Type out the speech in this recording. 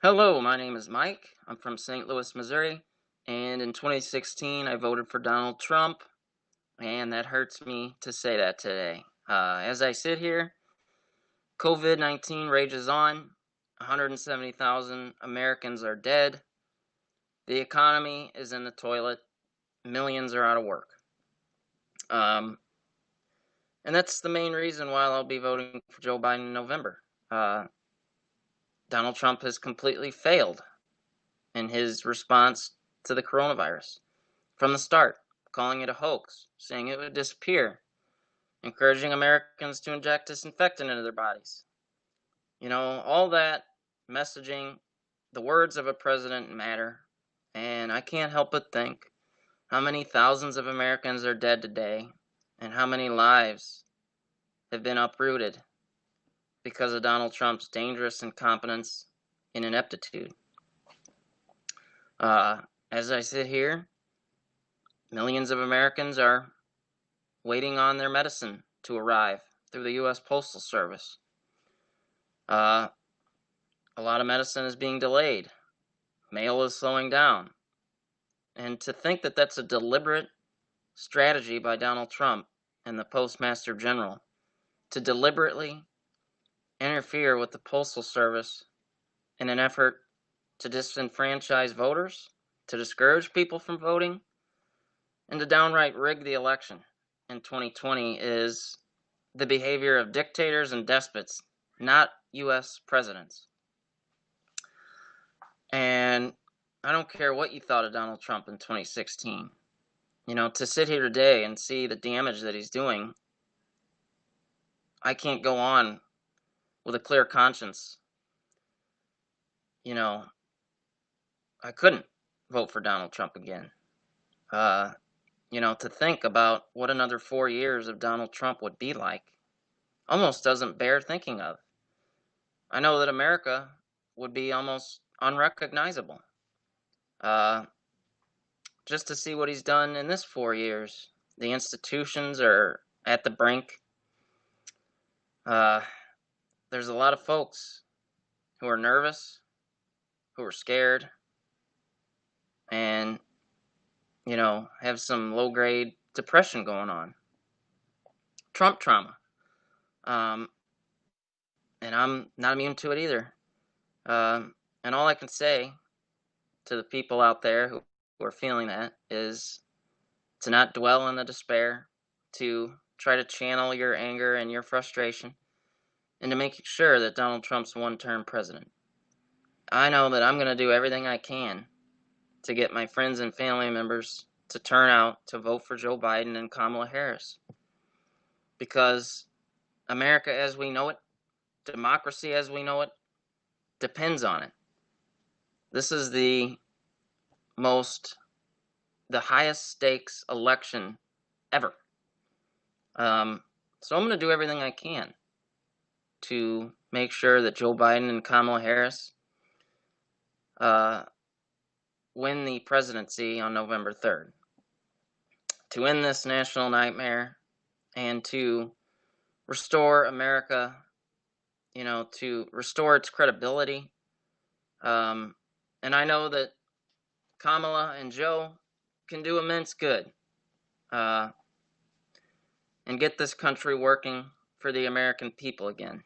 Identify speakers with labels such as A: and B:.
A: Hello, my name is Mike. I'm from St. Louis, Missouri, and in 2016 I voted for Donald Trump, and that hurts me to say that today. Uh, as I sit here, COVID 19 rages on, 170,000 Americans are dead, the economy is in the toilet, millions are out of work. Um, and that's the main reason why I'll be voting for Joe Biden in November. Uh, Donald Trump has completely failed in his response to the coronavirus from the start, calling it a hoax, saying it would disappear, encouraging Americans to inject disinfectant into their bodies. You know, all that messaging, the words of a president matter, and I can't help but think how many thousands of Americans are dead today and how many lives have been uprooted because of Donald Trump's dangerous incompetence and ineptitude. Uh, as I sit here, millions of Americans are waiting on their medicine to arrive through the U.S. Postal Service. Uh, a lot of medicine is being delayed. Mail is slowing down. And to think that that's a deliberate strategy by Donald Trump and the Postmaster General to deliberately interfere with the Postal Service in an effort to disenfranchise voters, to discourage people from voting, and to downright rig the election in 2020 is the behavior of dictators and despots, not U.S. presidents. And I don't care what you thought of Donald Trump in 2016. You know, to sit here today and see the damage that he's doing, I can't go on with a clear conscience. You know, I couldn't vote for Donald Trump again. Uh, you know, to think about what another four years of Donald Trump would be like almost doesn't bear thinking of. I know that America would be almost unrecognizable. Uh, just to see what he's done in this four years. The institutions are at the brink. Uh, there's a lot of folks who are nervous, who are scared, and, you know, have some low grade depression going on. Trump trauma. Um, and I'm not immune to it either. Um, and all I can say to the people out there who, who are feeling that is to not dwell in the despair, to try to channel your anger and your frustration and to make sure that Donald Trump's one term president. I know that I'm going to do everything I can to get my friends and family members to turn out to vote for Joe Biden and Kamala Harris. Because America as we know it, democracy as we know it, depends on it. This is the most, the highest stakes election ever. Um, so I'm going to do everything I can to make sure that Joe Biden and Kamala Harris uh, win the presidency on November 3rd. To end this national nightmare and to restore America, you know, to restore its credibility. Um, and I know that Kamala and Joe can do immense good uh, and get this country working for the American people again.